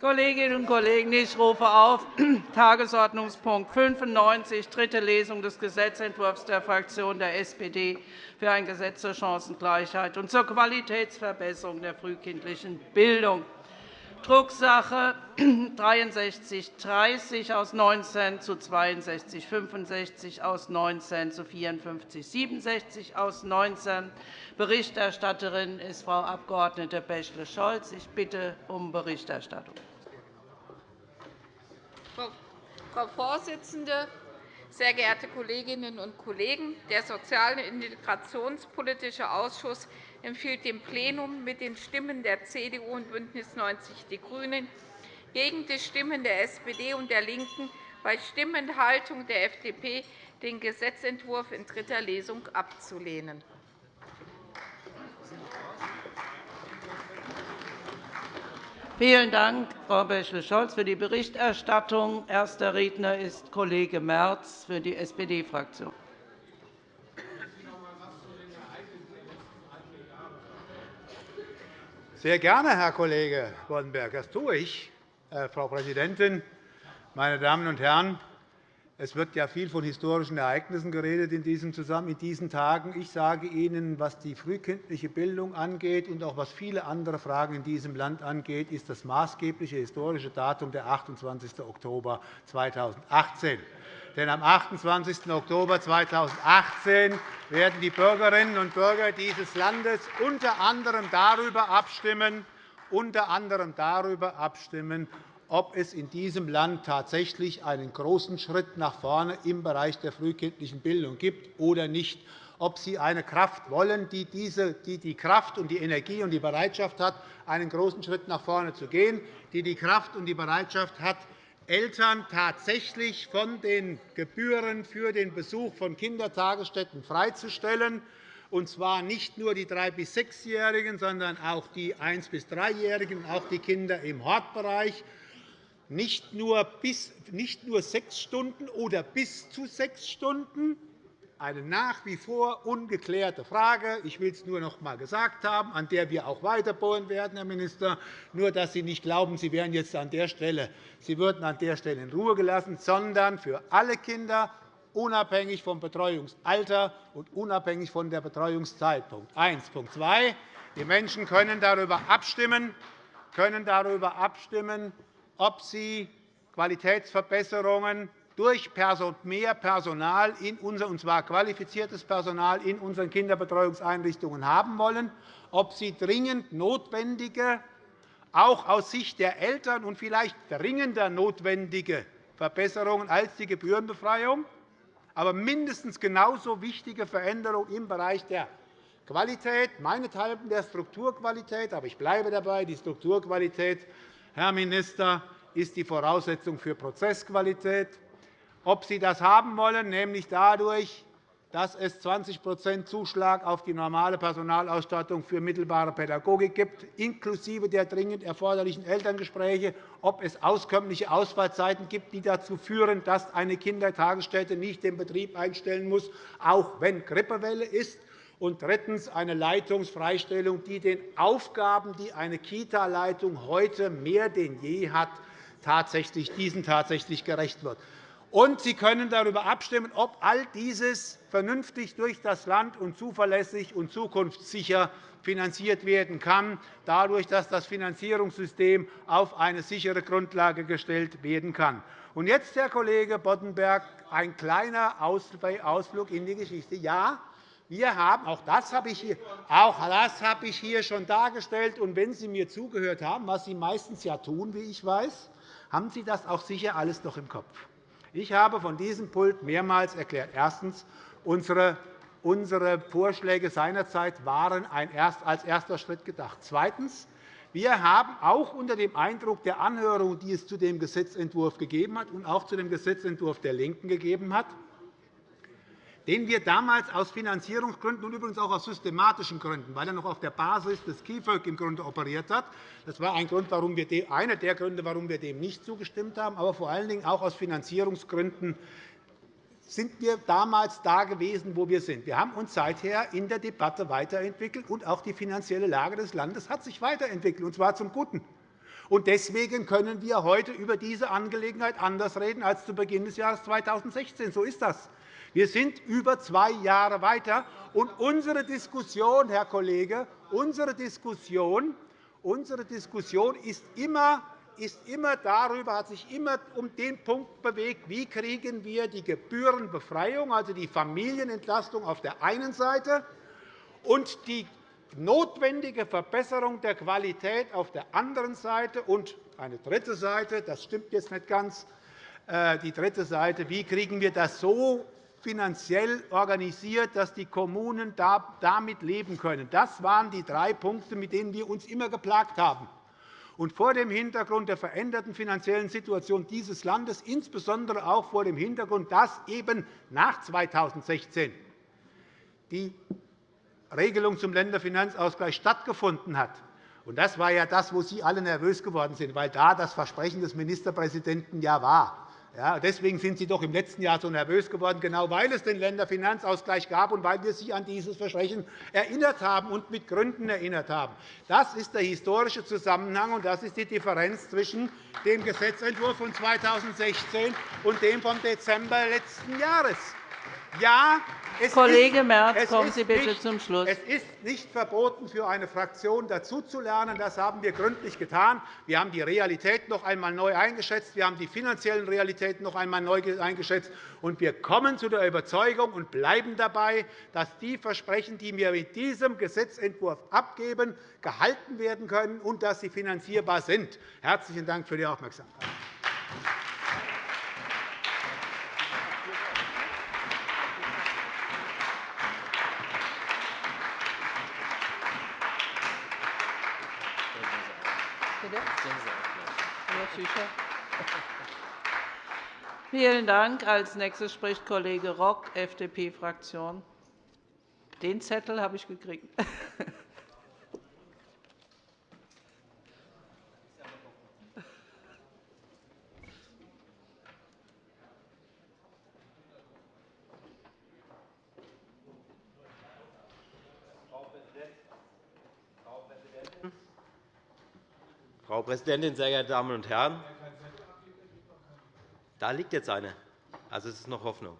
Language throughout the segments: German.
Kolleginnen und Kollegen, ich rufe auf Tagesordnungspunkt 95, dritte Lesung des Gesetzentwurfs der Fraktion der SPD für ein Gesetz zur Chancengleichheit und zur Qualitätsverbesserung der frühkindlichen Bildung. Drucksache 6330 aus 19 zu 6265 aus 19 zu 5467 aus 19. Berichterstatterin ist Frau Abg. Bächle-Scholz. Ich bitte um Berichterstattung. Frau Vorsitzende, sehr geehrte Kolleginnen und Kollegen! Der Sozial- und Integrationspolitische Ausschuss empfiehlt dem Plenum mit den Stimmen der CDU und BÜNDNIS 90 die GRÜNEN gegen die Stimmen der SPD und der LINKEN bei Stimmenthaltung der FDP den Gesetzentwurf in dritter Lesung abzulehnen. Vielen Dank, Frau Bächle-Scholz, für die Berichterstattung. Erster Redner ist Kollege Merz für die SPD-Fraktion. Sehr gerne, Herr Kollege Boddenberg. Das tue ich, äh, Frau Präsidentin, meine Damen und Herren! Es wird ja viel von historischen Ereignissen geredet in diesem Zusammenhang in diesen Tagen. Ich sage Ihnen, was die frühkindliche Bildung angeht und auch was viele andere Fragen in diesem Land angeht, ist das maßgebliche historische Datum der 28. Oktober 2018. Denn am 28. Oktober 2018 werden die Bürgerinnen und Bürger dieses Landes unter anderem darüber abstimmen, unter anderem darüber abstimmen, ob es in diesem Land tatsächlich einen großen Schritt nach vorne im Bereich der frühkindlichen Bildung gibt oder nicht, ob Sie eine Kraft wollen, die die Kraft und die Energie und die Bereitschaft hat, einen großen Schritt nach vorne zu gehen, die die Kraft und die Bereitschaft hat, Eltern tatsächlich von den Gebühren für den Besuch von Kindertagesstätten freizustellen, und zwar nicht nur die 3- bis 6-Jährigen, sondern auch die 1- bis 3-Jährigen, auch die Kinder im Hortbereich nicht nur, bis, nicht nur sechs Stunden oder bis zu sechs Stunden, eine nach wie vor ungeklärte Frage. Ich will es nur noch einmal gesagt haben, an der wir auch weiterbohren werden, Herr Minister. Nur, dass Sie nicht glauben, Sie, wären jetzt an der Stelle, Sie würden an der Stelle in Ruhe gelassen, sondern für alle Kinder, unabhängig vom Betreuungsalter und unabhängig von der Betreuungszeitpunkt. Eins. Punkt 2. Die Menschen können darüber abstimmen, können darüber abstimmen ob sie Qualitätsverbesserungen durch mehr Personal, und zwar qualifiziertes Personal, in unseren Kinderbetreuungseinrichtungen haben wollen, ob sie dringend notwendige, auch aus Sicht der Eltern und vielleicht dringender notwendige Verbesserungen als die Gebührenbefreiung, aber mindestens genauso wichtige Veränderungen im Bereich der Qualität, meinethalben der Strukturqualität, aber ich bleibe dabei, die Strukturqualität Herr Minister, ist die Voraussetzung für Prozessqualität. Ob Sie das haben wollen, nämlich dadurch, dass es 20% Zuschlag auf die normale Personalausstattung für mittelbare Pädagogik gibt, inklusive der dringend erforderlichen Elterngespräche, ob es auskömmliche Ausfallzeiten gibt, die dazu führen, dass eine Kindertagesstätte nicht den Betrieb einstellen muss, auch wenn Grippewelle ist, und drittens eine Leitungsfreistellung, die den Aufgaben, die eine Kita-Leitung heute mehr denn je hat, tatsächlich, diesen tatsächlich gerecht wird. Und Sie können darüber abstimmen, ob all dieses vernünftig durch das Land und zuverlässig und zukunftssicher finanziert werden kann, dadurch, dass das Finanzierungssystem auf eine sichere Grundlage gestellt werden kann. Und jetzt, Herr Kollege Boddenberg, ein kleiner Ausflug in die Geschichte. Ja, wir haben, auch das habe ich hier, auch das habe ich hier schon dargestellt. Und wenn Sie mir zugehört haben, was Sie meistens ja tun, wie ich weiß, haben Sie das auch sicher alles noch im Kopf. Ich habe von diesem Pult mehrmals erklärt, erstens, unsere Unsere Vorschläge seinerzeit waren als erster Schritt gedacht. Zweitens. Wir haben auch unter dem Eindruck der Anhörung, die es zu dem Gesetzentwurf gegeben hat und auch zu dem Gesetzentwurf der LINKEN gegeben hat, den wir damals aus Finanzierungsgründen und übrigens auch aus systematischen Gründen, weil er noch auf der Basis des KIföG im Grunde operiert hat. Das war ein Grund, warum wir einer der Gründe, warum wir dem nicht zugestimmt haben. Aber vor allen Dingen auch aus Finanzierungsgründen sind wir damals da gewesen, wo wir sind. Wir haben uns seither in der Debatte weiterentwickelt, und auch die finanzielle Lage des Landes hat sich weiterentwickelt, und zwar zum Guten. Deswegen können wir heute über diese Angelegenheit anders reden als zu Beginn des Jahres 2016. So ist das. Wir sind über zwei Jahre weiter. Und unsere Diskussion, Herr Kollege, unsere Diskussion, unsere Diskussion ist immer ist immer darüber, hat sich immer um den Punkt bewegt, wie kriegen wir die Gebührenbefreiung, also die Familienentlastung auf der einen Seite und die notwendige Verbesserung der Qualität auf der anderen Seite und eine dritte Seite, das stimmt jetzt nicht ganz, äh, die dritte Seite, wie kriegen wir das so finanziell organisiert, dass die Kommunen damit leben können. Das waren die drei Punkte, mit denen wir uns immer geplagt haben. Und vor dem Hintergrund der veränderten finanziellen Situation dieses Landes, insbesondere auch vor dem Hintergrund, dass eben nach 2016 die Regelung zum Länderfinanzausgleich stattgefunden hat. Das war ja das, wo Sie alle nervös geworden sind, weil da das Versprechen des Ministerpräsidenten ja war. Ja, deswegen sind Sie doch im letzten Jahr so nervös geworden, genau weil es den Länderfinanzausgleich gab und weil wir Sie an dieses Versprechen erinnert haben und mit Gründen erinnert haben. Das ist der historische Zusammenhang, und das ist die Differenz zwischen dem Gesetzentwurf von 2016 und dem vom Dezember letzten Jahres. Ja, Kollege Merz, kommen Sie bitte nicht, zum Schluss. Es ist nicht verboten, für eine Fraktion dazuzulernen. Das haben wir gründlich getan. Wir haben die Realität noch einmal neu eingeschätzt. Wir haben die finanziellen Realitäten noch einmal neu eingeschätzt. Und wir kommen zu der Überzeugung und bleiben dabei, dass die Versprechen, die wir mit diesem Gesetzentwurf abgeben, gehalten werden können und dass sie finanzierbar sind. Herzlichen Dank für die Aufmerksamkeit. Vielen Dank. Als nächstes spricht Kollege Rock, FDP-Fraktion. Den Zettel habe ich gekriegt. Frau Präsidentin, sehr geehrte Damen und Herren! Da liegt jetzt eine. Also es ist noch Hoffnung.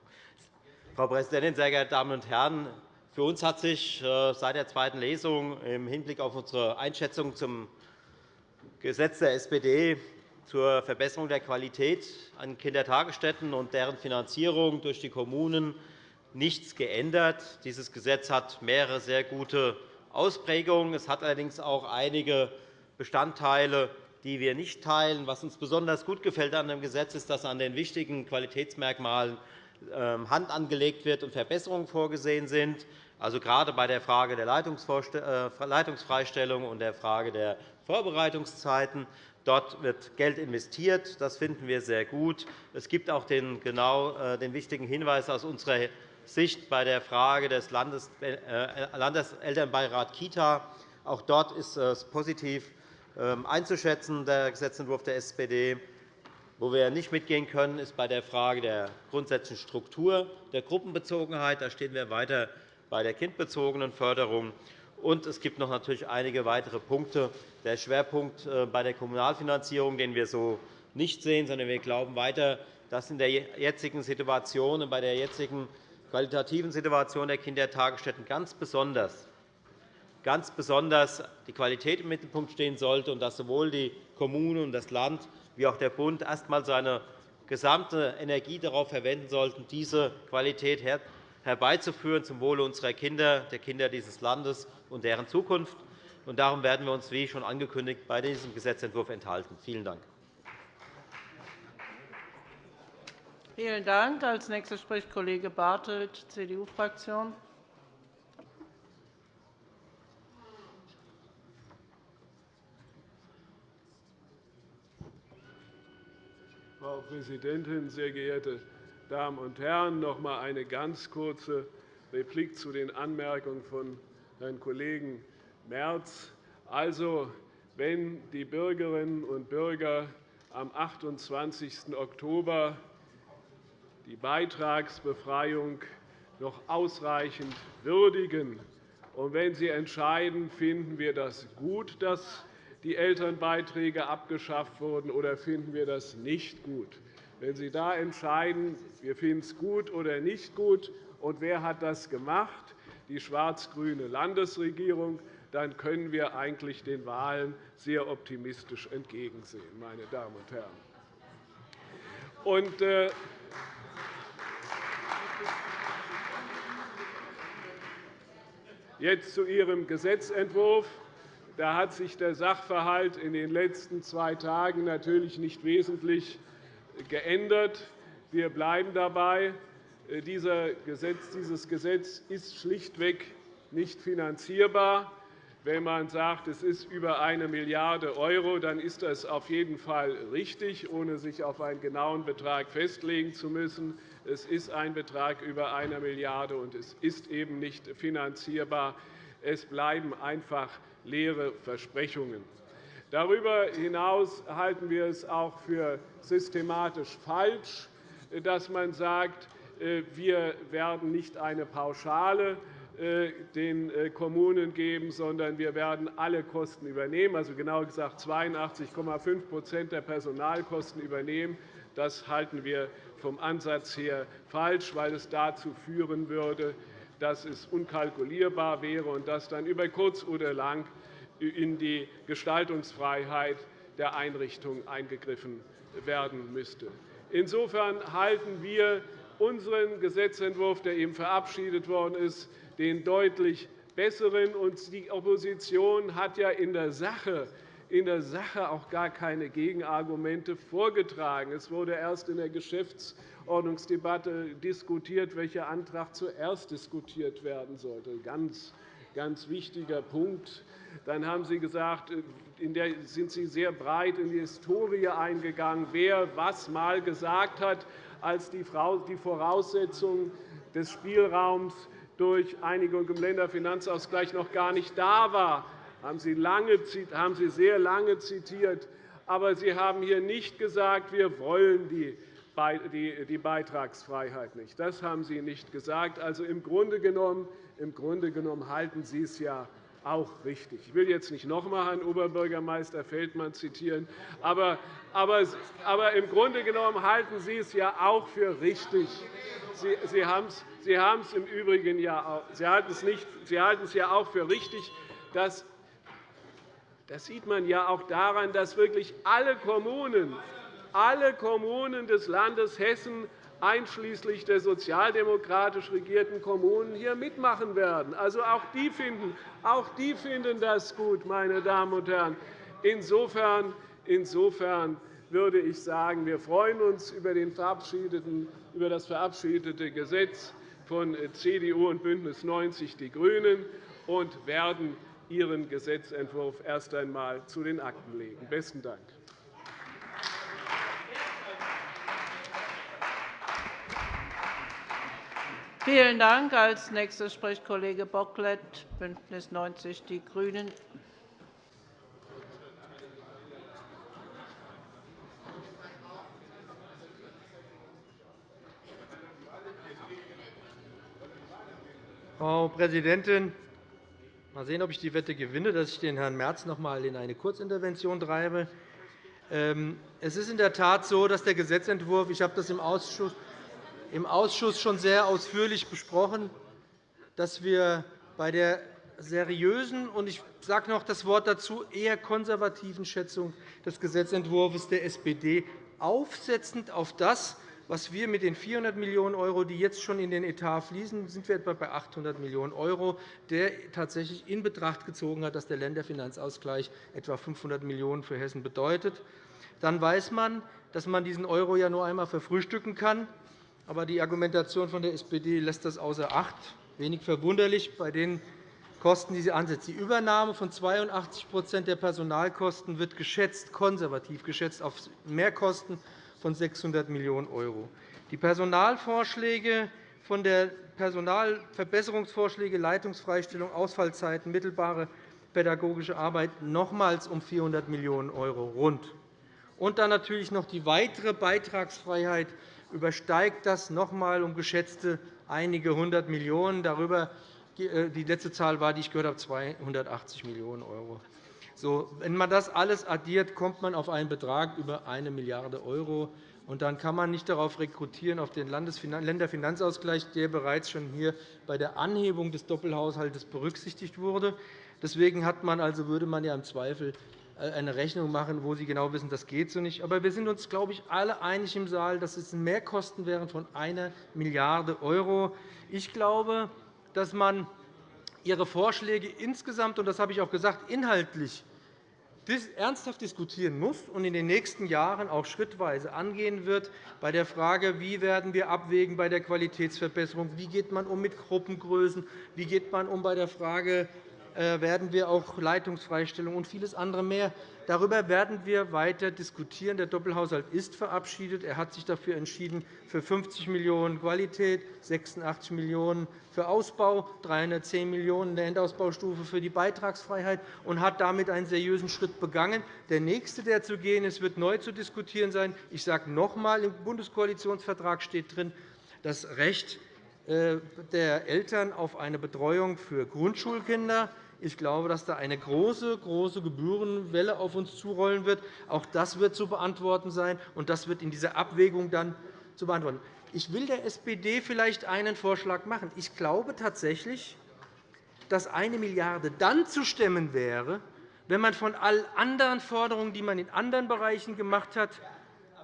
Frau Präsidentin, sehr geehrte Damen und Herren! Für uns hat sich äh, seit der zweiten Lesung im Hinblick auf unsere Einschätzung zum Gesetz der SPD zur Verbesserung der Qualität an Kindertagesstätten und deren Finanzierung durch die Kommunen nichts geändert. Dieses Gesetz hat mehrere sehr gute Ausprägungen. Es hat allerdings auch einige Bestandteile, die wir nicht teilen. Was uns besonders gut gefällt an dem Gesetz ist, dass an den wichtigen Qualitätsmerkmalen ähm, Hand angelegt wird und Verbesserungen vorgesehen sind. Also gerade bei der Frage der äh, Leitungsfreistellung und der Frage der Vorbereitungszeiten. Dort wird Geld investiert. Das finden wir sehr gut. Es gibt auch den, genau, äh, den wichtigen Hinweis aus unserer Sicht bei der Frage des äh, Landeselternbeirats Kita. Auch dort ist es positiv, einzuschätzen, der Gesetzentwurf der SPD. Wo wir nicht mitgehen können, ist bei der Frage der grundsätzlichen Struktur der Gruppenbezogenheit. Da stehen wir weiter bei der kindbezogenen Förderung. Und es gibt noch natürlich einige weitere Punkte. Der Schwerpunkt äh, bei der Kommunalfinanzierung, den wir so nicht sehen, sondern wir glauben weiter, dass in der jetzigen Situation und bei der jetzigen qualitativen Situation der Kindertagesstätten ganz besonders ganz besonders die Qualität im Mittelpunkt stehen sollte und dass sowohl die Kommunen und das Land wie auch der Bund erst einmal seine gesamte Energie darauf verwenden sollten, diese Qualität herbeizuführen zum Wohle unserer Kinder, der Kinder dieses Landes und deren Zukunft. Darum werden wir uns, wie schon angekündigt, bei diesem Gesetzentwurf enthalten. Vielen Dank. Vielen Dank. Als nächster spricht Kollege Bartelt, CDU-Fraktion. Frau Präsidentin, sehr geehrte Damen und Herren! Noch einmal eine ganz kurze Replik zu den Anmerkungen von Herrn Kollegen Merz. Also, wenn die Bürgerinnen und Bürger am 28. Oktober die Beitragsbefreiung noch ausreichend würdigen, und wenn Sie entscheiden, finden wir das gut, dass die Elternbeiträge abgeschafft wurden, oder finden wir das nicht gut? Wenn Sie da entscheiden, wir finden es gut oder nicht gut, und wer hat das gemacht, die schwarz-grüne Landesregierung, dann können wir eigentlich den Wahlen sehr optimistisch entgegensehen, meine Damen und Herren. Und, äh, Jetzt zu Ihrem Gesetzentwurf. Da hat sich der Sachverhalt in den letzten zwei Tagen natürlich nicht wesentlich geändert. Wir bleiben dabei. Äh, dieses Gesetz ist schlichtweg nicht finanzierbar. Wenn man sagt, es ist über 1 Milliarde €, dann ist das auf jeden Fall richtig, ohne sich auf einen genauen Betrag festlegen zu müssen. Es ist ein Betrag über 1 Milliarde €, und es ist eben nicht finanzierbar. Es bleiben einfach leere Versprechungen. Darüber hinaus halten wir es auch für systematisch falsch, dass man sagt, äh, wir werden nicht eine Pauschale äh, den äh, Kommunen geben, sondern wir werden alle Kosten übernehmen, also genau gesagt 82,5% der Personalkosten übernehmen. Das halten wir vom Ansatz her falsch, weil es dazu führen würde, dass es unkalkulierbar wäre und dass dann über kurz oder lang in die Gestaltungsfreiheit der Einrichtung eingegriffen werden müsste. Insofern halten wir unseren Gesetzentwurf, der eben verabschiedet worden ist, den deutlich besseren. die Opposition hat ja in der Sache in der Sache auch gar keine Gegenargumente vorgetragen. Es wurde erst in der Geschäftsordnungsdebatte diskutiert, welcher Antrag zuerst diskutiert werden sollte. Ganz, ganz wichtiger Punkt. Dann haben Sie gesagt, in der sind Sie sehr breit in die Historie eingegangen, wer was mal gesagt hat, als die Voraussetzung des Spielraums durch Einigung im Länderfinanzausgleich noch gar nicht da war, haben Sie, lange, haben Sie sehr lange zitiert. Aber Sie haben hier nicht gesagt, wir wollen die die Beitragsfreiheit nicht. Das haben Sie nicht gesagt. Also im Grunde genommen, im Grunde genommen halten Sie es ja auch richtig. Ich will jetzt nicht noch einmal Herrn Oberbürgermeister Feldmann zitieren, aber, aber, aber im Grunde genommen halten Sie es ja auch für richtig. Sie, Sie haben es Sie haben es im Übrigen ja auch, Sie halten es, nicht, Sie halten es ja auch für richtig, dass das sieht man ja auch daran, dass wirklich alle Kommunen, alle Kommunen des Landes Hessen einschließlich der sozialdemokratisch regierten Kommunen hier mitmachen werden. Also auch die finden, auch die finden das gut, meine Damen und Herren. Insofern, insofern würde ich sagen, wir freuen uns über, das verabschiedete Gesetz von CDU und BÜNDNIS 90 die GRÜNEN und werden Ihren Gesetzentwurf erst einmal zu den Akten legen. – Besten Dank. Vielen Dank. – Als Nächster spricht Kollege Bocklet, BÜNDNIS 90 die GRÜNEN. Frau Präsidentin! Mal sehen, ob ich die Wette gewinne, dass ich den Herrn Merz noch einmal in eine Kurzintervention treibe. Ähm, es ist in der Tat so, dass der Gesetzentwurf – ich habe das im Ausschuss, im Ausschuss schon sehr ausführlich besprochen – dass wir bei der seriösen und ich sage noch das Wort dazu eher konservativen Schätzung des Gesetzentwurfs der SPD aufsetzend auf das, was wir mit den 400 Millionen €, die jetzt schon in den Etat fließen, sind wir etwa bei 800 Millionen €, der tatsächlich in Betracht gezogen hat, dass der Länderfinanzausgleich etwa 500 Millionen € für Hessen bedeutet. Dann weiß man, dass man diesen Euro ja nur einmal verfrühstücken kann. Aber die Argumentation von der SPD lässt das außer Acht. Wenig verwunderlich bei den Kosten, die sie ansetzt. Die Übernahme von 82% der Personalkosten wird geschätzt, konservativ geschätzt auf Mehrkosten von 600 Millionen €. Die Personalvorschläge von der Personalverbesserungsvorschläge, Leitungsfreistellung, Ausfallzeiten, mittelbare pädagogische Arbeit nochmals um 400 Millionen € rund. Und dann natürlich noch die weitere Beitragsfreiheit übersteigt das noch einmal um geschätzte einige hundert Millionen. Darüber, äh, die letzte Zahl war, die ich gehört habe, 280 Millionen €. So, wenn man das alles addiert, kommt man auf einen Betrag über 1 Milliarde €. Dann kann man nicht darauf rekrutieren, auf den Länderfinanzausgleich, der bereits schon hier bei der Anhebung des Doppelhaushalts berücksichtigt wurde. Deswegen hat man, also würde man ja im Zweifel äh, eine Rechnung machen, wo Sie genau wissen, das geht so nicht. Aber wir sind uns, glaube ich, alle einig im Saal, dass es Mehrkosten wären von 1 Milliarde €. Ich glaube, dass man Ihre Vorschläge insgesamt, und das habe ich auch gesagt, inhaltlich ernsthaft diskutieren muss und in den nächsten Jahren auch schrittweise angehen wird bei der Frage, wie werden wir abwägen bei der Qualitätsverbesserung, wie geht man um mit Gruppengrößen, wie geht man um bei der Frage werden wir auch Leitungsfreistellung und vieles andere mehr. Darüber werden wir weiter diskutieren. Der Doppelhaushalt ist verabschiedet. Er hat sich dafür entschieden, für 50 Millionen € Qualität, 86 Millionen € für Ausbau, 310 Millionen € in der Endausbaustufe für die Beitragsfreiheit und hat damit einen seriösen Schritt begangen. Der nächste, der zu gehen ist, wird neu zu diskutieren sein. Ich sage noch einmal, im Bundeskoalitionsvertrag steht drin, das Recht äh, der Eltern auf eine Betreuung für Grundschulkinder. Ich glaube, dass da eine große, große Gebührenwelle auf uns zurollen wird. Auch das wird zu beantworten sein, und das wird in dieser Abwägung dann zu beantworten. Ich will der SPD vielleicht einen Vorschlag machen. Ich glaube tatsächlich, dass eine Milliarde € dann zu stemmen wäre, wenn man von allen anderen Forderungen, die man in anderen Bereichen gemacht hat,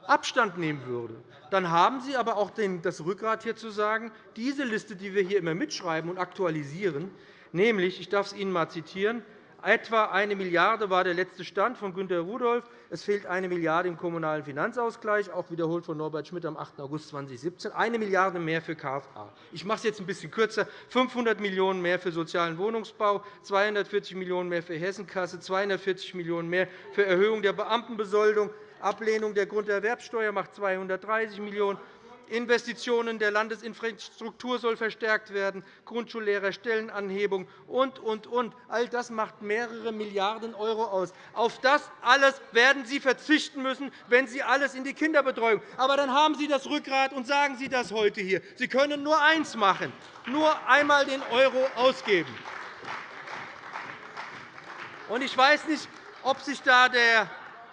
Abstand nehmen würde. Dann haben Sie aber auch das Rückgrat, hier zu sagen, diese Liste, die wir hier immer mitschreiben und aktualisieren, nämlich, ich darf es Ihnen einmal zitieren, etwa 1 Milliarde € war der letzte Stand von Günter Rudolph. Es fehlt 1 Milliarde € im Kommunalen Finanzausgleich, auch wiederholt von Norbert Schmidt am 8. August 2017, 1 Milliarde € mehr für KFA. Ich mache es jetzt ein bisschen kürzer. 500 Millionen € mehr für sozialen Wohnungsbau, 240 Millionen € mehr für Hessenkasse, 240 Millionen € mehr für Erhöhung der Beamtenbesoldung, Ablehnung der Grunderwerbsteuer macht 230 Millionen €. Investitionen der Landesinfrastruktur soll verstärkt werden, Grundschullehrerstellenanhebung und, und, und. All das macht mehrere Milliarden € aus. Auf das alles werden Sie verzichten müssen, wenn Sie alles in die Kinderbetreuung. Aber dann haben Sie das Rückgrat und sagen Sie das heute hier. Sie können nur eins machen, nur einmal den Euro ausgeben. Ich weiß nicht, ob sich da der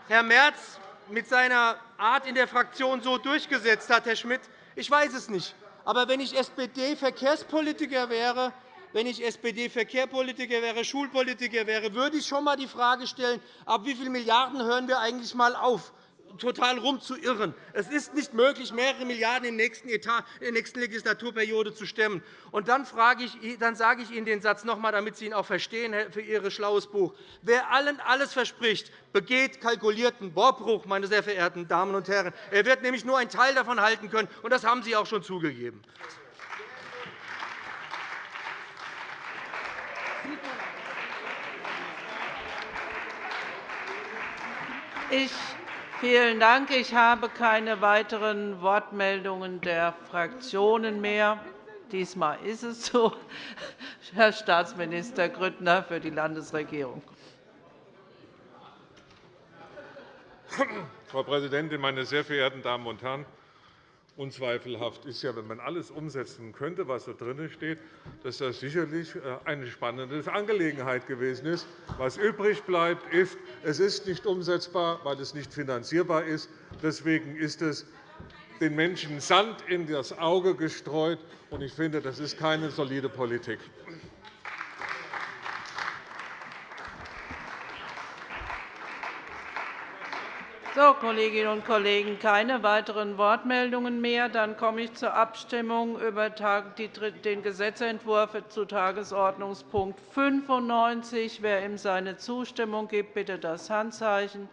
Herr Merz mit seiner Art in der Fraktion so durchgesetzt hat, Herr Schmidt. Ich weiß es nicht. Aber wenn ich SPD-Verkehrspolitiker wäre, wenn ich SPD-Verkehrspolitiker wäre, Schulpolitiker wäre, würde ich schon einmal die Frage stellen, ab wie vielen Milliarden hören wir eigentlich einmal auf? Total rumzuirren. Es ist nicht möglich, mehrere Milliarden in der nächsten Legislaturperiode zu stemmen. Und dann, ich, dann sage ich Ihnen den Satz noch einmal, damit Sie ihn auch verstehen für Ihr schlaues Buch. Wer allen alles verspricht, begeht kalkulierten Wortbruch, meine sehr verehrten Damen und Herren. Er wird nämlich nur einen Teil davon halten können, und das haben Sie auch schon zugegeben. Ich Vielen Dank. Ich habe keine weiteren Wortmeldungen der Fraktionen mehr. Diesmal ist es so. Herr Staatsminister Grüttner für die Landesregierung. Frau Präsidentin, meine sehr verehrten Damen und Herren! Unzweifelhaft ist ja, wenn man alles umsetzen könnte, was da drin steht, dass das sicherlich äh, eine spannende Angelegenheit gewesen ist. Was übrig bleibt, ist, es ist nicht umsetzbar, weil es nicht finanzierbar ist. Deswegen ist es den Menschen Sand in das Auge gestreut. Ich finde, das ist keine solide Politik. So, Kolleginnen und Kollegen, keine weiteren Wortmeldungen mehr. Dann komme ich zur Abstimmung über den Gesetzentwurf zu Tagesordnungspunkt 95. Wer ihm seine Zustimmung gibt, bitte das Handzeichen.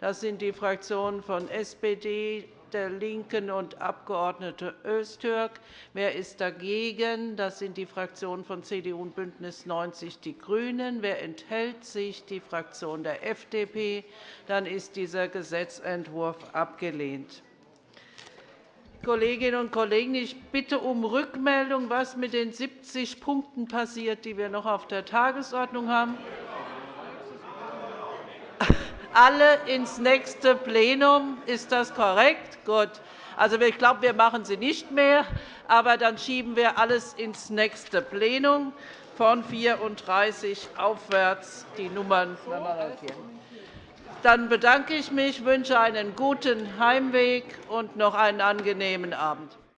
Das sind die Fraktionen von SPD, der LINKEN und Abg. Öztürk. Wer ist dagegen? Das sind die Fraktionen von CDU und BÜNDNIS 90 die GRÜNEN. Wer enthält sich? Die Fraktion der FDP. Dann ist dieser Gesetzentwurf abgelehnt. Kolleginnen und Kollegen, ich bitte um Rückmeldung, was mit den 70 Punkten passiert, die wir noch auf der Tagesordnung haben alle ins nächste Plenum. Ist das korrekt? Gut. Also, ich glaube, wir machen sie nicht mehr, aber dann schieben wir alles ins nächste Plenum von 34 aufwärts die Nummern. Dann bedanke ich mich, wünsche einen guten Heimweg und noch einen angenehmen Abend.